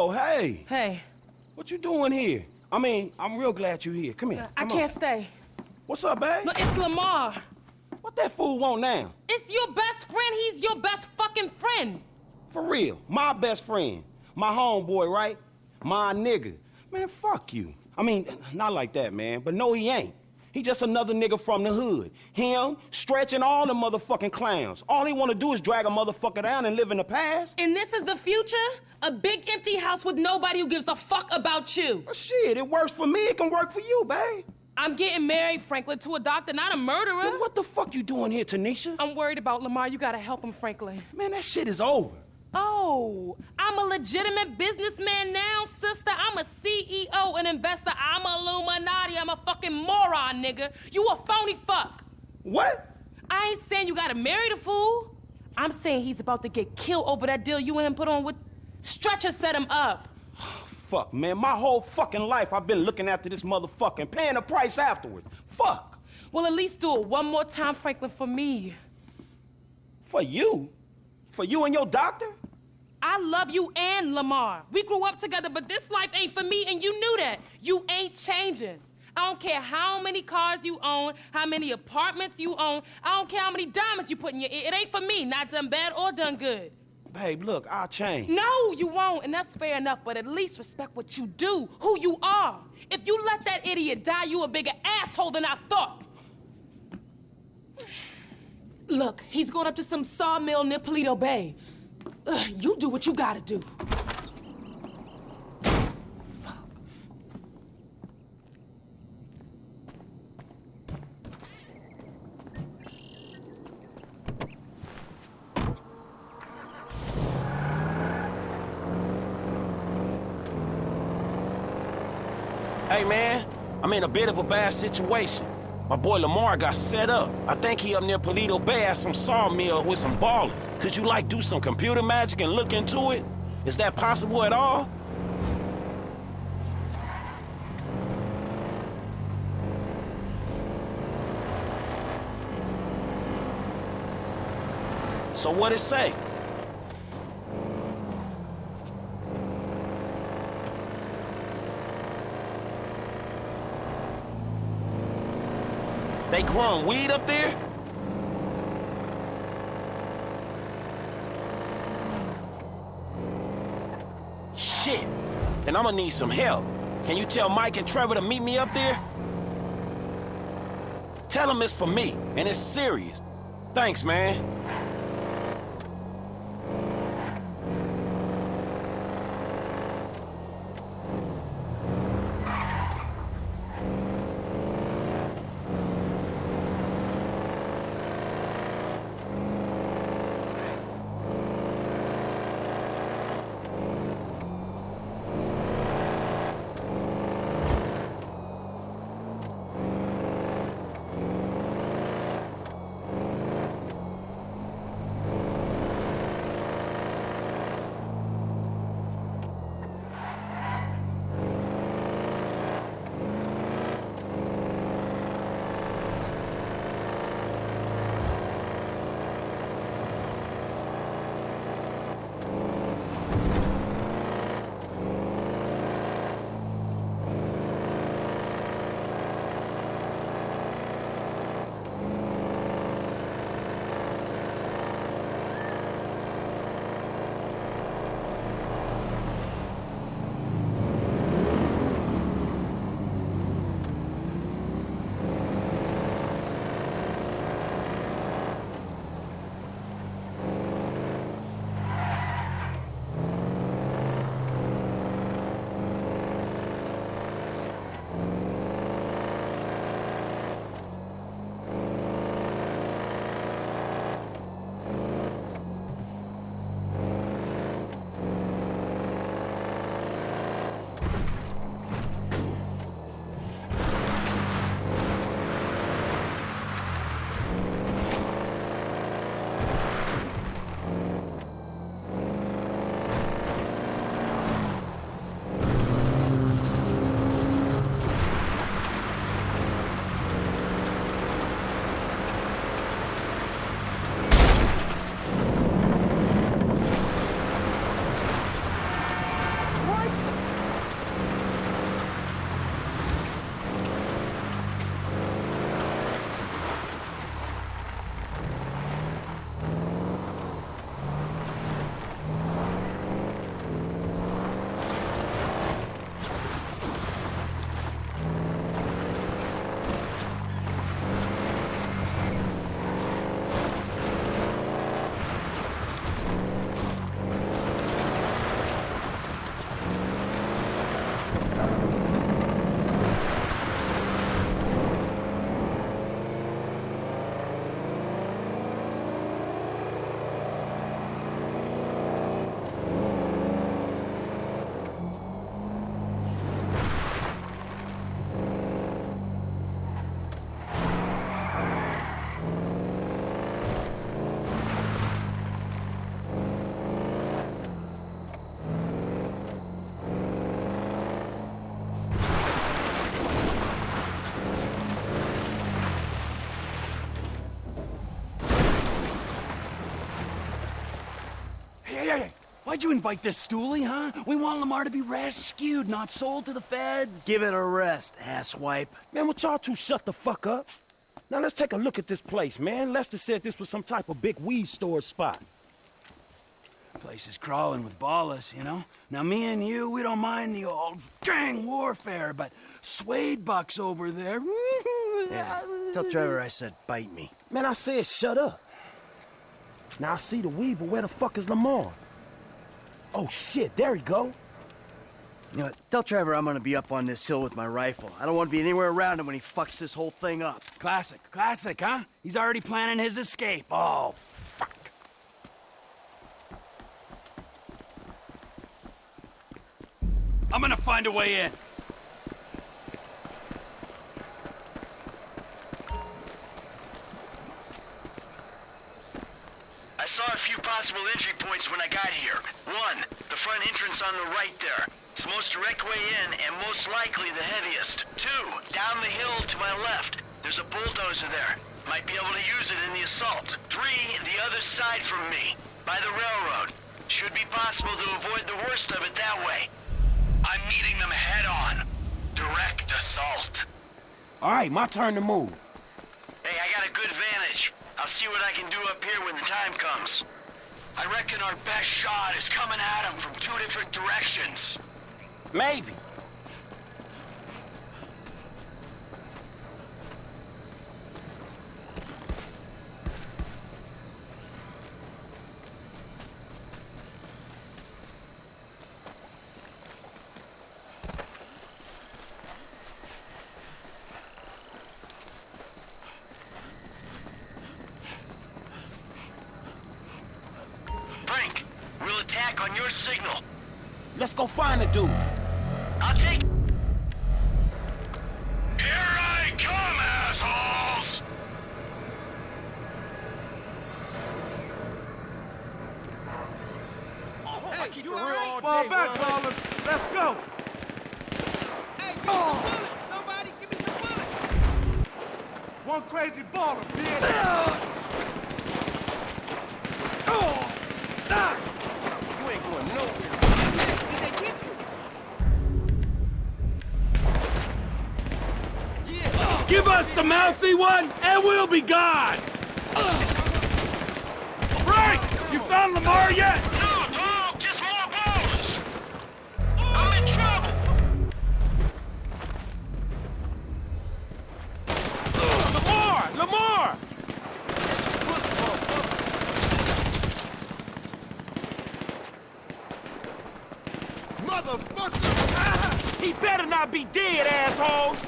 Oh, hey. Hey, What you doing here? I mean, I'm real glad you're here. Come here. I come can't on. stay. What's up, babe? It's Lamar. What that fool want now? It's your best friend. He's your best fucking friend. For real. My best friend. My homeboy, right? My nigga. Man, fuck you. I mean, not like that, man. But no, he ain't. He just another nigga from the hood. Him, stretching all the motherfucking clowns. All he wanna do is drag a motherfucker down and live in the past. And this is the future? A big empty house with nobody who gives a fuck about you. Well, shit, it works for me. It can work for you, babe. I'm getting married, Franklin, to a doctor, not a murderer. Then what the fuck you doing here, Tanisha? I'm worried about Lamar. You gotta help him, Franklin. Man, that shit is over. Oh, I'm a legitimate businessman now, sister. I'm a CEO, an investor. I'm a Illuminati. I'm a fucking moron, nigga. You a phony fuck. What? I ain't saying you gotta marry the fool. I'm saying he's about to get killed over that deal you and him put on with Stretcher set him up. Fuck, man. My whole fucking life I've been looking after this motherfucker and paying the price afterwards. Fuck. Well, at least do it one more time, Franklin, for me. For you? For you and your doctor? I love you and Lamar. We grew up together, but this life ain't for me, and you knew that. You ain't changing. I don't care how many cars you own, how many apartments you own. I don't care how many diamonds you put in your ear. It ain't for me, not done bad or done good. Babe, look, I'll change. No, you won't, and that's fair enough, but at least respect what you do, who you are. If you let that idiot die, you a bigger asshole than I thought. Look, he's going up to some sawmill near Paleto Bay. Ugh, you do what you gotta do. Hey, man, I'm in a bit of a bad situation. My boy Lamar got set up. I think he up near Paleto Bay at some sawmill with some Ballas. Could you, like, do some computer magic and look into it? Is that possible at all? So what it say? They growing weed up there? Shit. Then I'm gonna need some help. Can you tell Mike and Trevor to meet me up there? Tell them it's for me, and it's serious. Thanks, man. Why'd you invite this stoolie, huh? We want Lamar to be rescued, not sold to the feds. Give it a rest, asswipe. Man, would y'all two shut the fuck up? Now let's take a look at this place, man. Lester said this was some type of big weed store spot. Place is crawling with Ballas, you know? Now, me and you, we don't mind the old gang warfare, but Suede Buck's over there. Yeah, tell Trevor I said bite me. Man, I said shut up. Now I see the weed, but where the fuck is Lamar? Oh shit, there he go. You know, what, tell Trevor I'm gonna be up on this hill with my rifle. I don't want to be anywhere around him when he fucks this whole thing up. Classic, classic, huh? He's already planning his escape. Oh, fuck. I'm gonna find a way in. Saw a few possible entry points when I got here. One, the front entrance on the right there. It's the most direct way in and most likely the heaviest. Two, down the hill to my left. There's a bulldozer there. Might be able to use it in the assault. Three, the other side from me, by the railroad. Should be possible to avoid the worst of it that way. I'm meeting them head on. Direct assault. All right, my turn to move. Hey, I got a good vantage. I'll see what I can do up here when the time comes. I reckon our best shot is coming at them from two different directions. Maybe. Frank, we'll attack on your signal. Let's go find the dude. I'll take... Here I come, assholes! Fall back, Ballas. Let's go. Somebody give me some bullets! One crazy baller, bitch. You ain't going nowhere. Did they get you? Yeah! Give us the mouthy one, and we'll be gone! Frank, you found Lamar yet? No, dog, just more Ballas. I'm in trouble. Lamar! Lamar! Motherfucker! He better not be dead, assholes!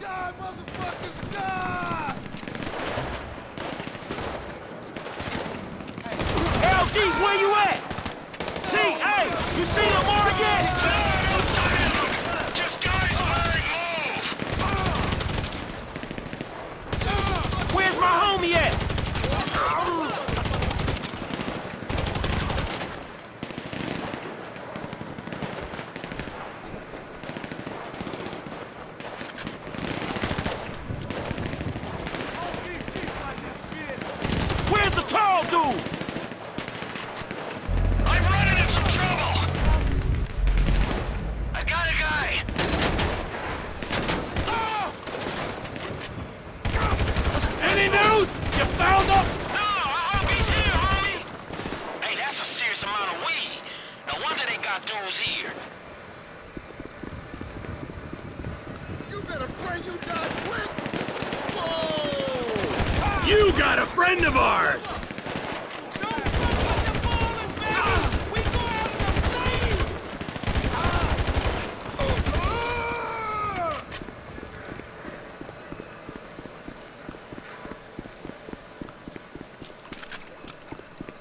Die, motherfuckers, die! LD, where you at? T, hey, you see Lamar yet? Just guys wearing move! Where's my homie at? Where's the tall dude? I've run into some trouble! I got a guy. Any news? You found him? No, I hope he's here, homie. Hey, that's a serious amount of weed. No wonder they got dudes here. You better pray you die quick! Whoa! You got a friend of ours! Don't fuck with the Ballas, baby! We go out in the flames!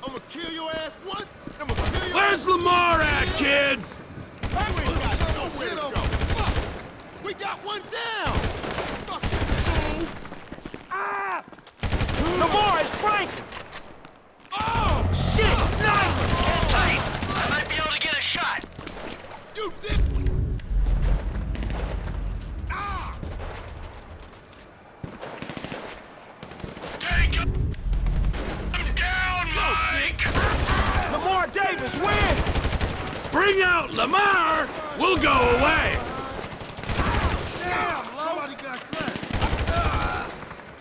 I'm gonna kill your ass once, I'm gonna kill your Where's Lamar at, kids? Hey, we ain't got nowhere to go. Fuck! We got one down! Fuck Lamar is Frank! Oh! Shit, sniper! Hold tight. I might be able to get a shot. You did... Ah! Lamar Davis win! Bring out Lamar! We'll go away! Damn, Somebody got clapped.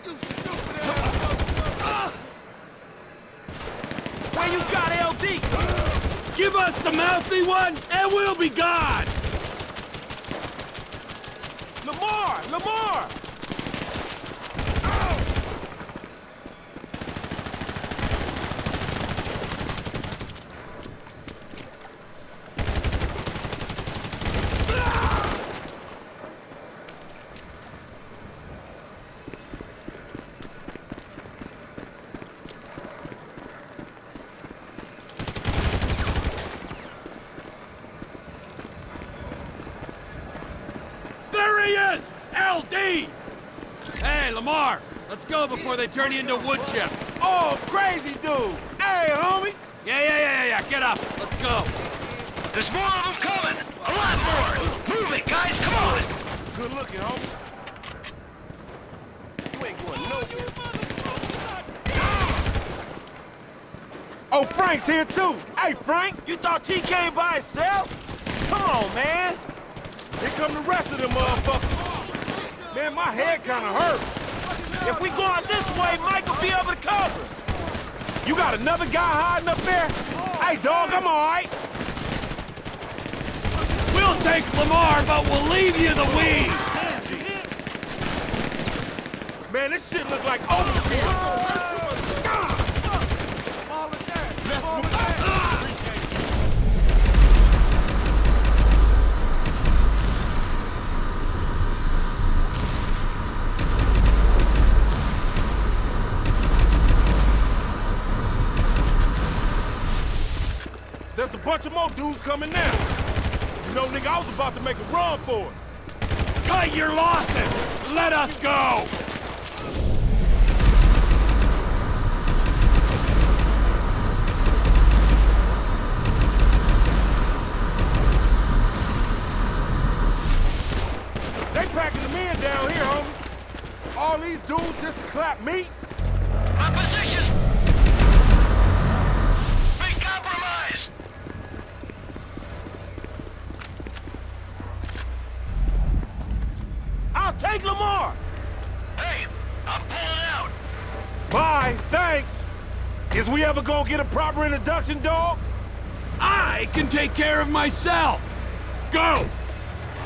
You stupid ass. Where you got LD? Give us the mouthy one, we'll be gone! Lamar! Lamar! There he is! LD! Hey, Lamar, let's go before they turn you into wood chip. Oh, crazy dude. Hey, homie. Yeah, yeah, yeah, yeah, yeah, get up. Let's go. There's more of them coming! A lot more! Move it, guys, come on! Good looking, homie. You ain't going nowhere. Oh, Frank's here too. Hey, Frank. You thought T came by himself? Come on, man. Here come the rest of them motherfuckers. Man, my head kinda hurt. If we go out this way, Mike will be able to cover. You got another guy hiding up there? Hey, dog, I'm all right. We'll take Lamar, but we'll leave you the weed. Man, this shit look like overkill. Dudes coming now. You know, nigga, I was about to make a run for it. Cut your losses. Let us go. They packing the men down here, homie. All these dudes just to clap me? Take Lamar. Hey, I'm pulling out! Bye, thanks. Is we ever gonna get a proper introduction, dog? I can take care of myself. Go.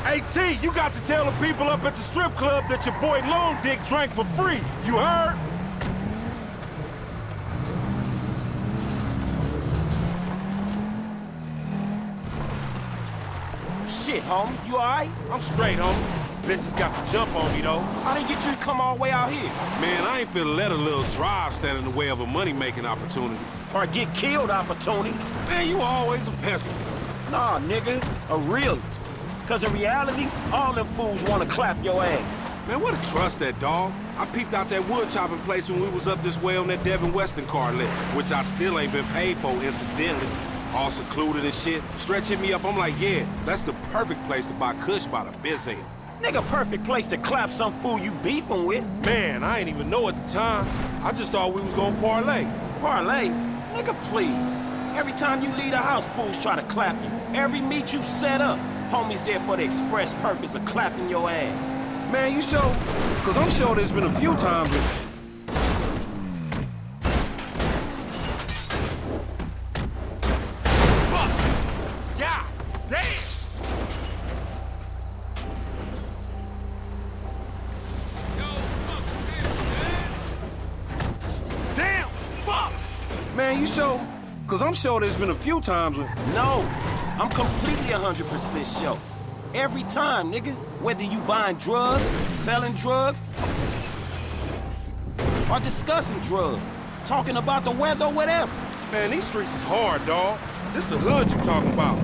Hey, T, you got to tell the people up at the strip club that your boy Long Dick drank for free. You heard? Shit, homie. You all right? I'm straight, homie. Bitches got the jump on me, though. How they get you to come all the way out here? Man, I ain't finna let a little drive stand in the way of a money-making opportunity. Or get killed opportunity? Man, you always a pessimist. Nah, nigga. A realist. Cause in reality, all them fools wanna clap your ass. Man, what a trust that dog. I peeped out that wood chopping place when we was up this way on that Devin Weston car lit, which I still ain't been paid for, incidentally. All secluded and shit. Stretch hit me up, I'm like, yeah, that's the perfect place to buy Kush by the biz end. Nigga, perfect place to clap some fool you beefing with. Man, I ain't even know at the time. I just thought we was gonna parlay. Parlay? Nigga, please. Every time you leave the house, fools try to clap you. Every meet you set up, homies there for the express purpose of clapping your ass. Man, you sure? Cause I'm sure there's been a few times when... sure? Cause I'm sure there's been a few times when... No, I'm completely 100% sure. Every time, nigga. Whether you buying drugs, selling drugs, or discussing drugs, talking about the weather whatever. Man, these streets is hard, dawg. This the hood you talking about.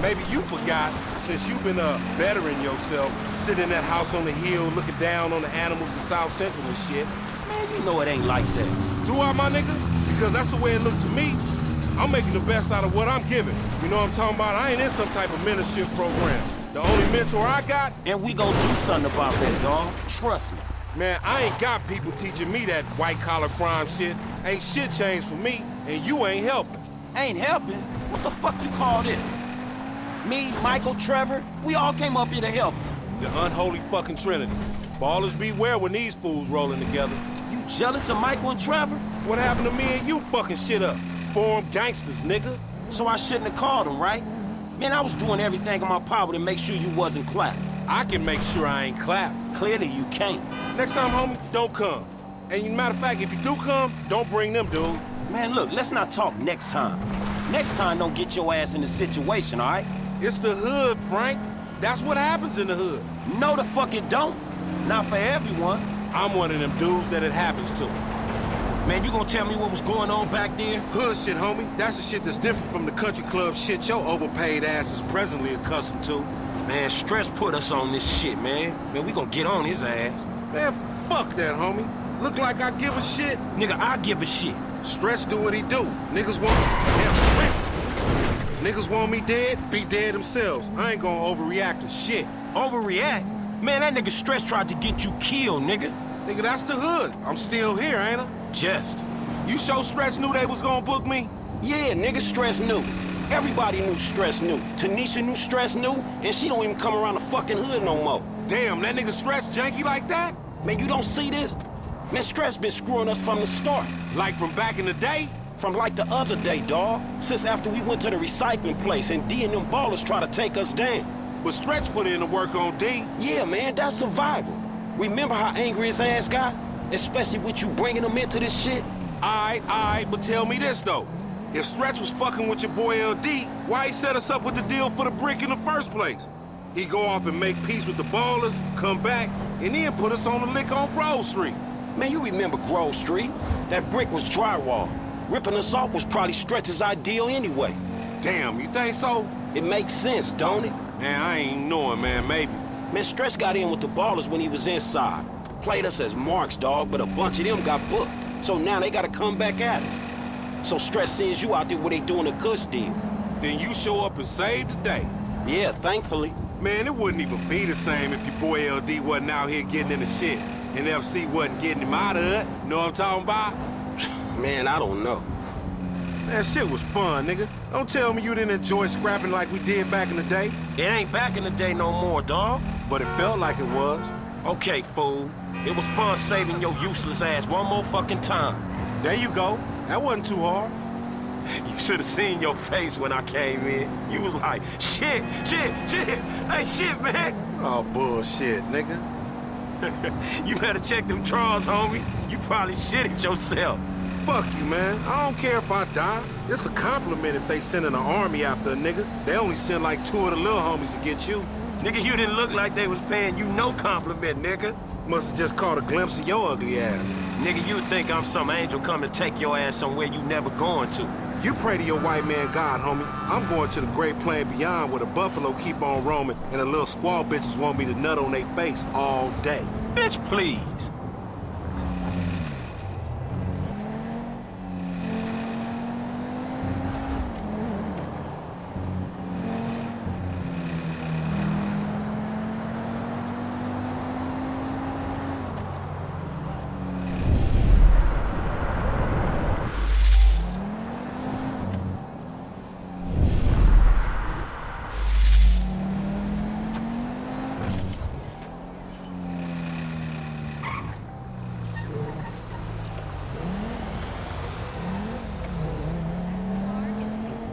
Maybe you forgot, since you've been uh, bettering yourself, sitting in that house on the hill looking down on the animals in South Central and shit. Man, you know it ain't like that. Do I, my nigga? Because that's the way it looked to me. I'm making the best out of what I'm giving. You know what I'm talking about? I ain't in some type of mentorship program. The only mentor I got, And we gonna do something about that, dog. Trust me. man, I ain't got people teaching me that white-collar crime shit. Ain't shit changed for me, and you ain't helping. Ain't helping? What the fuck you call this? Me, Michael, Trevor, we all came up here to help. The unholy fucking trinity. Ballers beware when these fools rolling together. Jealous of Michael and Trevor? What happened to me and you fucking shit up? Form gangsters, nigga. So I shouldn't have called him, right? Man, I was doing everything in my power to make sure you wasn't clapped. I can make sure I ain't clapped. Clearly you can't. Next time, homie, don't come. And matter of fact, if you do come, don't bring them dudes. Man, look, let's not talk next time. Next time, don't get your ass in the situation, all right? It's the hood, Frank. That's what happens in the hood. No, the fuck it don't. Not for everyone. I'm one of them dudes that it happens to. Man, you gonna tell me what was going on back there? Hood shit, homie. That's the shit that's different from the country club shit your overpaid ass is presently accustomed to. Man, Stretch put us on this shit, man. Man, we gonna get on his ass. Man, fuck that, homie. Look like I give a shit. Nigga, I give a shit. Stretch do what he do. Niggas want damn strength. Niggas want me dead, be dead themselves. I ain't gonna overreact to shit. Overreact? Man, that nigga Stretch tried to get you killed, nigga. Nigga, that's the hood. I'm still here, ain't I? Just. You sure Stretch knew they was gonna book me? Yeah, nigga, Stretch knew. Everybody knew Stretch knew. Tanisha knew Stretch knew, and she don't even come around the fucking hood no more. Damn, that nigga Stretch janky like that? Man, you don't see this? Man, Stretch been screwing us from the start. Like from back in the day? From like the other day, dawg. Since after we went to the recycling place and D and them Ballas try to take us down. But Stretch put in the work on D. Yeah, man, that's survival. Remember how angry his ass got? Especially with you bringing him into this shit? Aight, aight, but tell me this, though. If Stretch was fucking with your boy LD, why he set us up with the deal for the brick in the first place? He go off and make peace with the Ballas, come back, and then put us on the lick on Grove Street. Man, you remember Grove Street? That brick was drywall. Ripping us off was probably Stretch's ideal anyway. Damn, you think so? It makes sense, don't it? Man, I ain't knowing, man, maybe. Man, Stretch got in with the Ballas when he was inside. Played us as marks, dog, but a bunch of them got booked. So now they gotta come back at us. So Stretch sends you out there where they doing a Kush deal. Then you show up and save the day. Yeah, thankfully. Man, it wouldn't even be the same if your boy LD wasn't out here getting in the shit. And FC wasn't getting him out of it. Know what I'm talking about? Man, I don't know. That shit was fun, nigga. Don't tell me you didn't enjoy scrapping like we did back in the day. It ain't back in the day no more, dog. But it felt like it was. Okay, fool. It was fun saving your useless ass one more fucking time. There you go. That wasn't too hard. You should have seen your face when I came in. You was like, shit, shit, shit. Hey, shit, man. Oh, bullshit, nigga. you better check them drawers, homie. You probably shit it yourself. Fuck you, man. I don't care if I die. It's a compliment if they sending an army after a nigga. They only send like two of the little homies to get you. Nigga, you didn't look like they was paying you no compliment, nigga. Must have just caught a glimpse of your ugly ass. Nigga, you think I'm some angel come to take your ass somewhere you never going to. You pray to your white man God, homie. I'm going to the great plain beyond where the buffalo keep on roaming and the little squaw bitches want me to nut on their face all day. Bitch, please.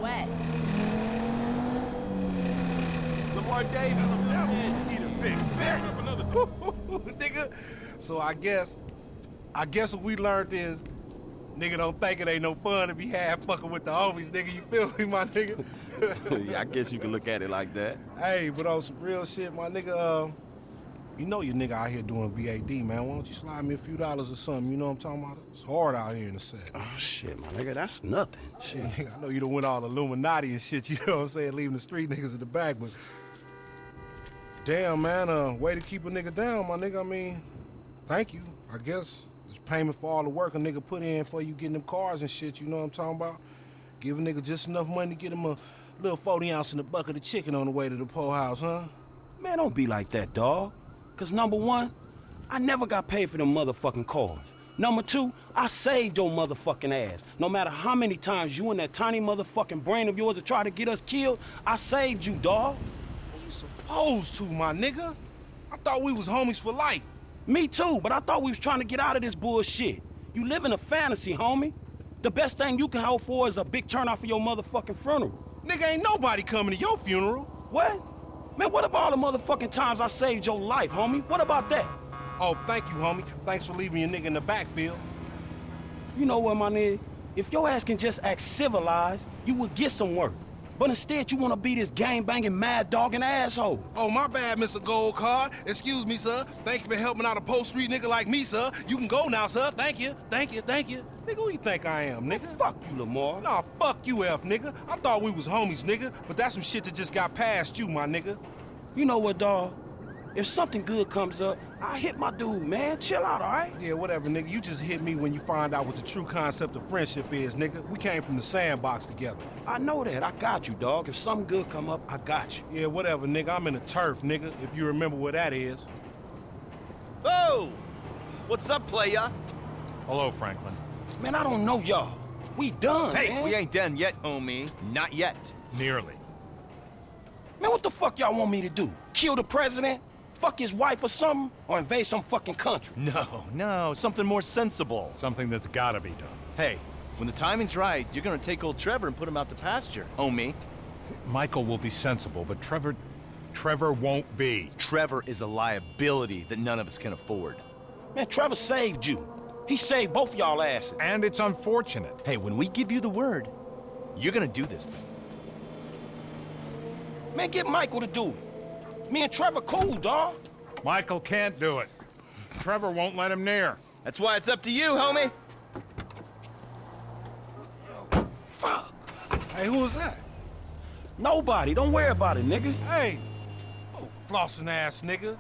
Wet. Lamar Davis, need a big dick. nigga. So I guess, I guess what we learned is, nigga don't think it ain't no fun to be half fucking with the homies, nigga. You feel me, my nigga? yeah, I guess you can look at it like that. hey, but on some real shit, my nigga, uh, you know your nigga out here doing BAD, man. Why don't you slide me a few dollars or something? You know what I'm talking about? It's hard out here in the set. Oh, shit, my nigga, that's nothing. Shit, nigga, I know you done went all Illuminati and shit, you know what I'm saying, leaving the street niggas in the back, but damn, man, uh, way to keep a nigga down, my nigga. I mean, thank you, I guess. It's payment for all the work a nigga put in for you getting them cars and shit, you know what I'm talking about? Give a nigga just enough money to get him a little 40 ounce in a bucket of chicken on the way to the po house, huh? Man, don't be like that, dawg. Cause number one, I never got paid for them motherfucking cars. Number two, I saved your motherfucking ass. No matter how many times you and that tiny motherfucking brain of yours have tried to get us killed, I saved you, dawg. Well, you supposed to, my nigga. I thought we was homies for life. Me too, but I thought we was trying to get out of this bullshit. You live in a fantasy, homie. The best thing you can hope for is a big turnout for your motherfucking funeral. Nigga, ain't nobody coming to your funeral. What? Man, what about all the motherfucking times I saved your life, homie? What about that? Oh, thank you, homie. Thanks for leaving your nigga in the backfield. You know what, my nigga? If your ass can just act civilized, you would get some work. But instead, you want to be this gang-banging, mad-dogging asshole. Oh, my bad, Mr. Gold Card. Excuse me, sir. Thank you for helping out a post street nigga like me, sir. You can go now, sir. Thank you. Thank you. Thank you. Nigga, who you think I am, oh, nigga? Fuck you, Lamar. Nah, fuck you, F, nigga. I thought we was homies, nigga. But that's some shit that just got past you, my nigga. You know what, dawg? If something good comes up, I hit my dude, man. Chill out, all right? Yeah, whatever, nigga. You just hit me when you find out what the true concept of friendship is, nigga. We came from the sandbox together. I know that. I got you, dog. If something good come up, I got you. Yeah, whatever, nigga. I'm in the turf, nigga, if you remember where that is. Oh! What's up, playa? Hello, Franklin. Man, I don't know y'all. We done, Hey, man. we ain't done yet, homie. Not yet. Nearly. Man, what the fuck y'all want me to do? Kill the president? Fuck his wife or something? Or invade some fucking country? No, no, something more sensible. Something that's gotta be done. Hey, when the timing's right, you're gonna take old Trevor and put him out to pasture, homie. Michael will be sensible, but Trevor... Trevor won't be. Trevor is a liability that none of us can afford. Man, Trevor saved you. He saved both y'all asses. And it's unfortunate. Hey, when we give you the word, you're gonna do this thing. Man, get Michael to do it. Me and Trevor cool, dawg. Michael can't do it. Trevor won't let him near. That's why it's up to you, homie. Fuck. Hey, who is that? Nobody. Don't worry about it, nigga. Hey. Oh, flossing ass nigga.